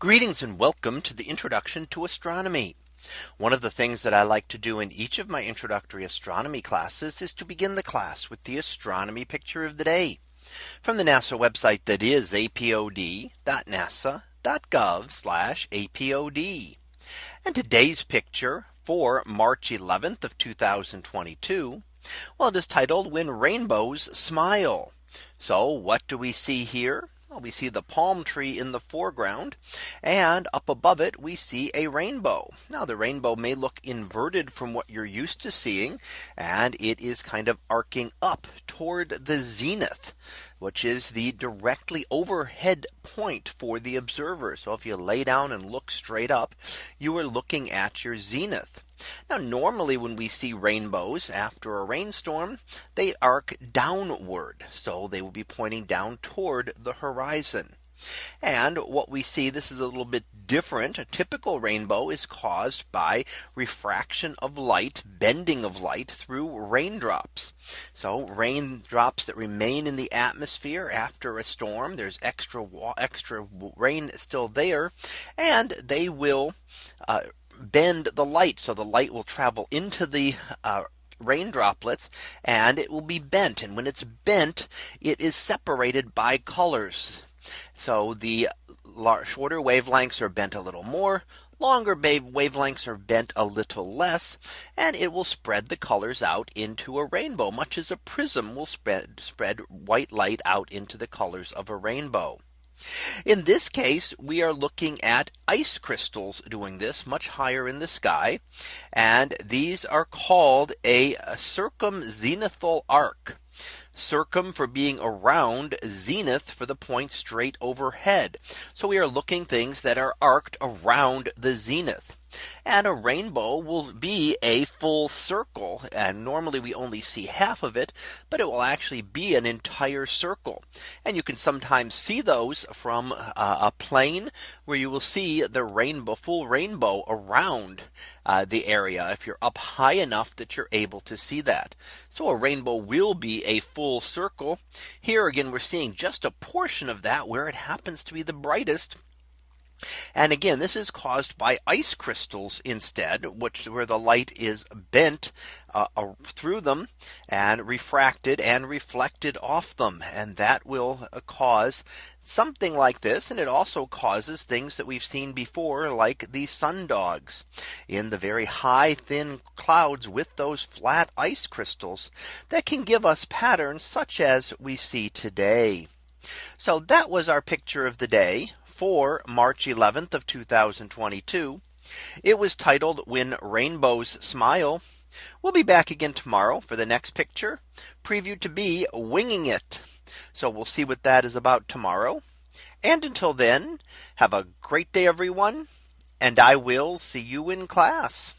Greetings and welcome to the introduction to astronomy. One of the things that I like to do in each of my introductory astronomy classes is to begin the class with the astronomy picture of the day from the NASA website that is apod.nasa.gov apod. And today's picture for March 11th of 2022. Well, it is titled when rainbows smile. So what do we see here? We see the palm tree in the foreground and up above it we see a rainbow. Now the rainbow may look inverted from what you're used to seeing and it is kind of arcing up toward the zenith which is the directly overhead point for the observer. So if you lay down and look straight up, you are looking at your zenith. Now normally when we see rainbows after a rainstorm, they arc downward. So they will be pointing down toward the horizon. And what we see this is a little bit different. A typical rainbow is caused by refraction of light, bending of light through raindrops. So raindrops that remain in the atmosphere after a storm, there's extra extra rain still there, and they will uh, bend the light. So the light will travel into the uh, rain droplets and it will be bent. And when it's bent, it is separated by colors. So the shorter wavelengths are bent a little more. Longer wavelengths are bent a little less and it will spread the colors out into a rainbow much as a prism will spread spread white light out into the colors of a rainbow. In this case, we are looking at ice crystals doing this much higher in the sky. And these are called a circumzenithal arc circum for being around zenith for the point straight overhead. So we are looking things that are arced around the zenith. And a rainbow will be a full circle. And normally we only see half of it, but it will actually be an entire circle. And you can sometimes see those from uh, a plane where you will see the rainbow full rainbow around uh, the area if you're up high enough that you're able to see that. So a rainbow will be a full circle. Here again, we're seeing just a portion of that where it happens to be the brightest and again, this is caused by ice crystals instead, which where the light is bent uh, through them and refracted and reflected off them. And that will uh, cause something like this. And it also causes things that we've seen before, like the sundogs in the very high thin clouds with those flat ice crystals that can give us patterns such as we see today. So that was our picture of the day for March 11th of 2022. It was titled when rainbows smile. We'll be back again tomorrow for the next picture preview to be winging it. So we'll see what that is about tomorrow. And until then, have a great day, everyone. And I will see you in class.